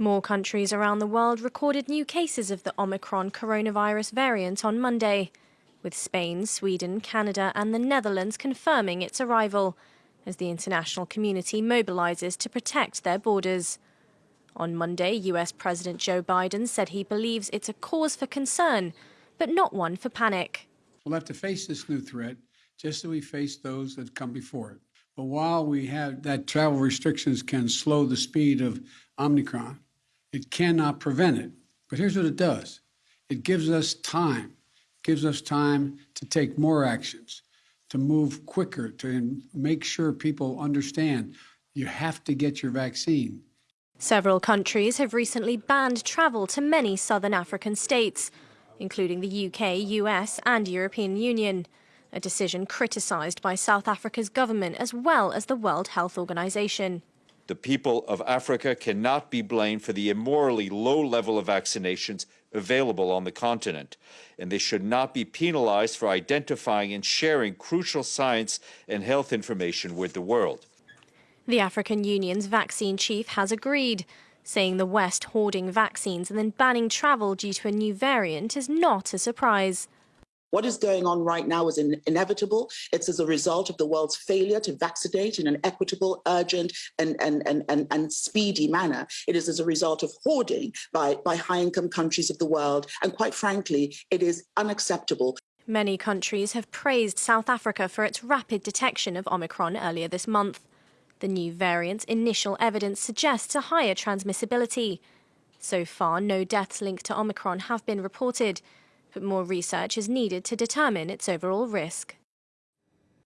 More countries around the world recorded new cases of the Omicron coronavirus variant on Monday, with Spain, Sweden, Canada, and the Netherlands confirming its arrival as the international community mobilizes to protect their borders. On Monday, US President Joe Biden said he believes it's a cause for concern, but not one for panic. We'll have to face this new threat just as we faced those that come before it. But while we have that travel restrictions can slow the speed of Omicron, it cannot prevent it. But here's what it does it gives us time, it gives us time to take more actions, to move quicker, to make sure people understand you have to get your vaccine. Several countries have recently banned travel to many southern African states, including the UK, US, and European Union. A decision criticised by South Africa's government as well as the World Health Organization. The people of Africa cannot be blamed for the immorally low level of vaccinations available on the continent, and they should not be penalized for identifying and sharing crucial science and health information with the world. The African Union's vaccine chief has agreed, saying the West hoarding vaccines and then banning travel due to a new variant is not a surprise. What is going on right now is in inevitable. It's as a result of the world's failure to vaccinate in an equitable, urgent, and, and, and, and, and speedy manner. It is as a result of hoarding by, by high income countries of the world. And quite frankly, it is unacceptable. Many countries have praised South Africa for its rapid detection of Omicron earlier this month. The new variant's initial evidence suggests a higher transmissibility. So far, no deaths linked to Omicron have been reported but more research is needed to determine its overall risk.